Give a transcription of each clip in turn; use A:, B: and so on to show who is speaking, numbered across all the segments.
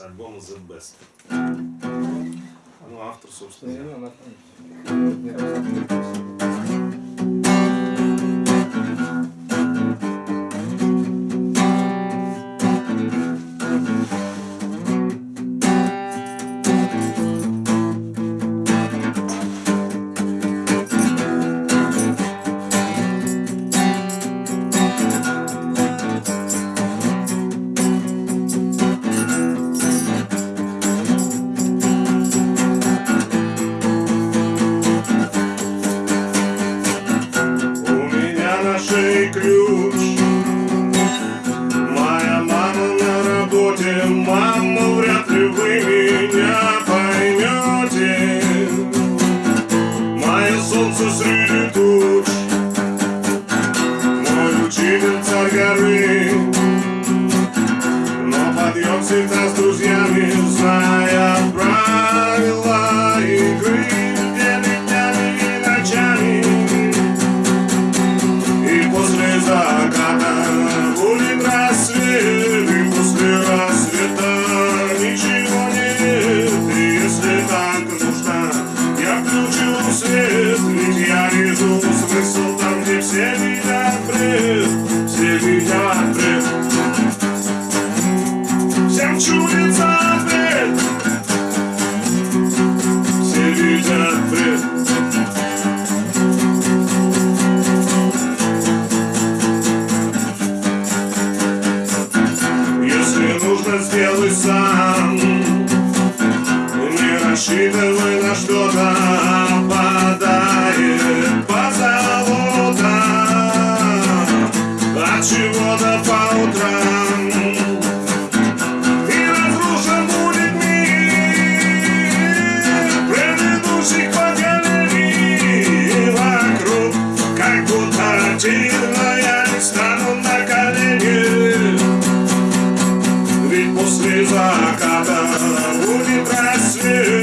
A: с альбома The Best. Ну, автор, собственно. Шее ключ. Моя мама на работе Мама, вряд ли вы меня поймете. Мое солнце среди туч Если нужно, сделай сам. Не рассчитывай на что-то Попадает позолота. От чего-то по утрам после заката будет рассвет,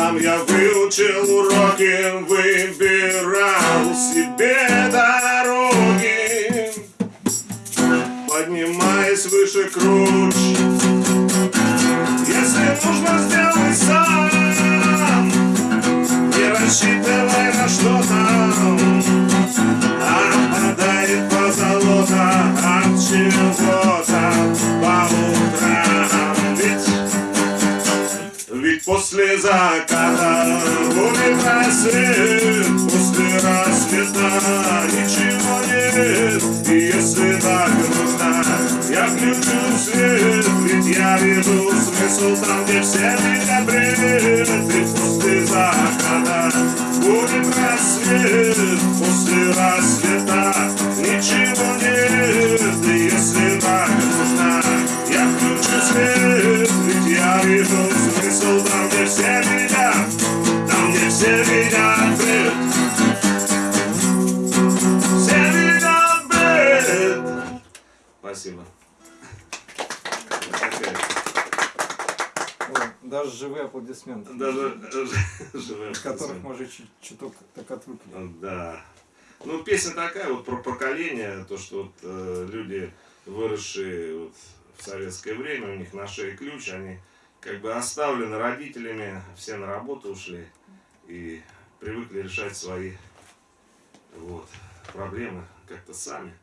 A: Сам я выучил уроки Выбирал себе дороги. Поднимаясь выше круч Если нужно, сделай сам. Не рассчитывай на что-то после заката будет рассвет, после рассвета ничего нет. И если так нужно, я включу свет, ведь я вижу смысл там, где все бред. Ведь после заката будет рассвет, после рассвета ничего нет. И если так нужно, я включу свет, ведь я вижу
B: аплодисменты,
A: Даже
B: от которых мы чуть- чуток так отвыкли.
A: Да. Ну, песня такая вот про поколение, то, что вот э, люди, выросшие вот в советское время, у них на шее ключ, они как бы оставлены родителями, все на работу ушли и привыкли решать свои вот, проблемы как-то сами,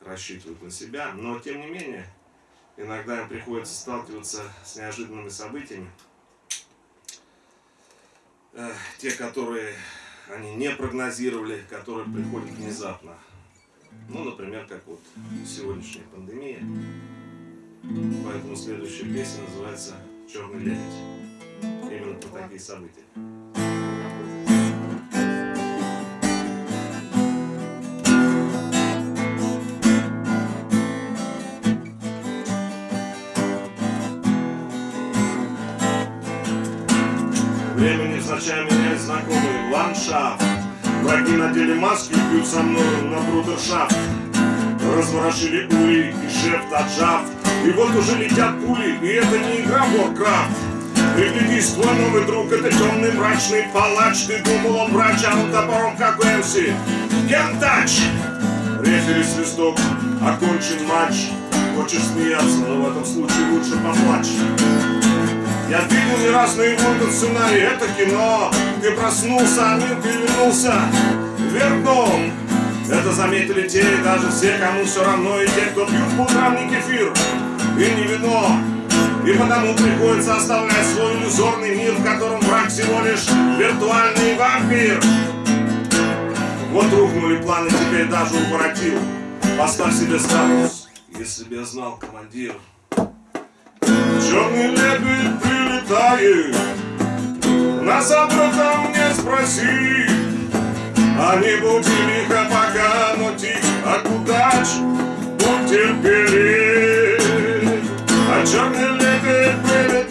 A: рассчитывают на себя. Но, тем не менее, иногда им приходится сталкиваться с неожиданными событиями. Э, те, которые они не прогнозировали, которые приходят внезапно. Ну, например, как вот сегодняшняя пандемия. Поэтому следующая песня называется «Черный лебедь». Именно про такие события. Встречаю меня знакомый ландшафт. Враги надели маски и бьют со мной на брудершафт. Разворошили ули и шефт отжав. И вот уже летят пули, и это не игра Warcraft. Приглядись, твой новый друг, это темный мрачный палач Ты думал, он врач, а он топором, как МС Кентач! Рефери свисток, окончен матч Хочешь смеяться, но в этом случае лучше поплачь Я видел не раз наяву этот сценарий, это кино Ты проснулся, а мир перевернулся вверх Это заметили те и даже все, кому все равно И те, кто пьют по утрам не кефир и не вино и потому приходится оставлять свой иллюзорный мир, в котором враг всего лишь виртуальный вампир. Вот рухнули планы, теперь даже укоротил. Поставь себе статус, если бы я знал, командир. Черный лебедь прилетает, нас об этом не спроси. А не будь лихо пока, но тихо, а кудач, будь терпелив. А черный лебедь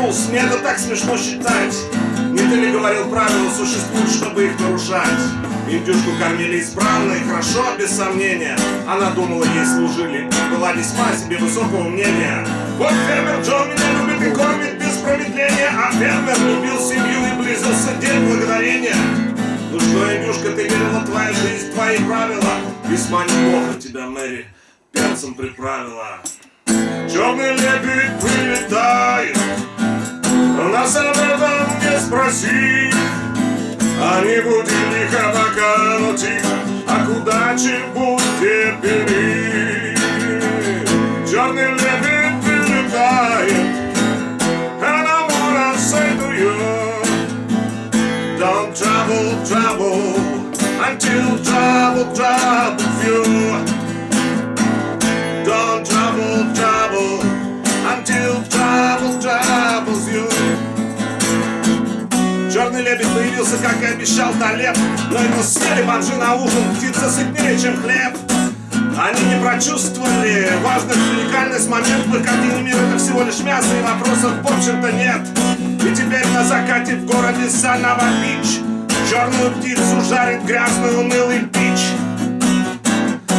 A: rules, мне это так смешно считать. Не ты ли говорил, правила существуют, чтобы их нарушать? Индюшку кормили исправно и хорошо, без сомнения. Она думала, ей служили, была весьма себе высокого мнения. Вот фермер Джон меня любит и кормит без промедления, а фермер любил семью и близился день благодарения. Ну что, Индюшка, ты верила, твоя жизнь, твои правила? Весьма неплохо тебя, Мэри, перцем приправила. Черный лебедь прилетает, нас об этом не спроси. А не буди лихо пока, но тихо, а куда будь Лебедь появился, как и обещал Талеб. Но его съели бомжи на ужин, птица сытнее, чем хлеб. Они не прочувствовали важность, уникальность момента Картины мира это всего лишь мясо и вопросов в общем-то нет. И теперь на закате в городе Санава Бич Черную птицу жарит грязный унылый пич.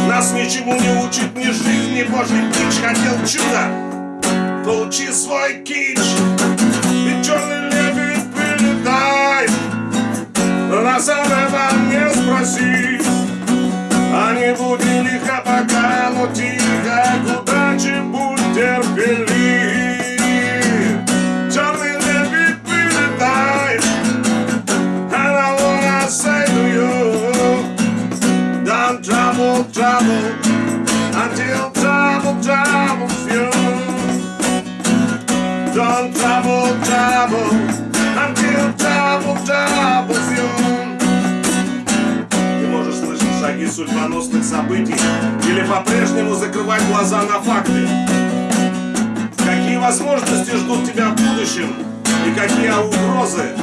A: Нас ничему не учит ни жизнь, ни божий пич. Хотел чудо, получи свой кич Нас об этом не спроси А не буди лихо пока, но тихо К удаче будь терпелив Черный лебедь прилетает And I wanna say to you Don't trouble, trouble Until trouble troubles you Don't trouble, trouble судьбоносных событий Или по-прежнему закрывать глаза на факты Какие возможности ждут тебя в будущем И какие угрозы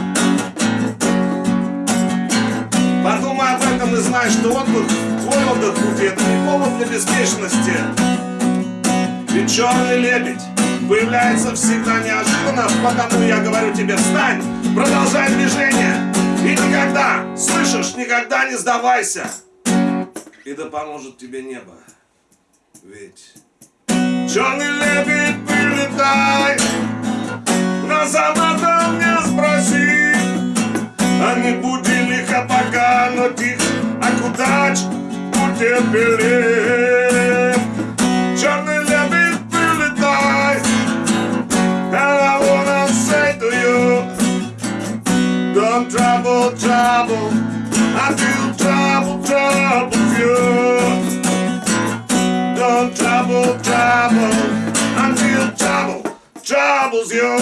A: Подумай об этом и знай, что отдых, твой отдых пути, это не повод для беспечности. Ведь черный лебедь появляется всегда неожиданно, потому я говорю тебе, встань, продолжай движение. И никогда, слышишь, никогда не сдавайся. И да поможет тебе небо. Ведь черный лебедь прилетай, нас об спроси. А не буди лихо пока, но тихо, а куда будь терпелив. Черный лебедь прилетай, and I wanna say to you, don't trouble, trouble, until trouble troubles you. Don't trouble, trouble, until trouble troubles you.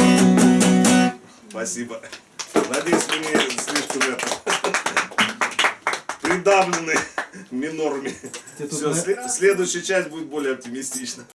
A: Спасибо. Надеюсь, вы не слишком это придавлены минорами. Все,
B: на-
A: следующая часть будет более оптимистична.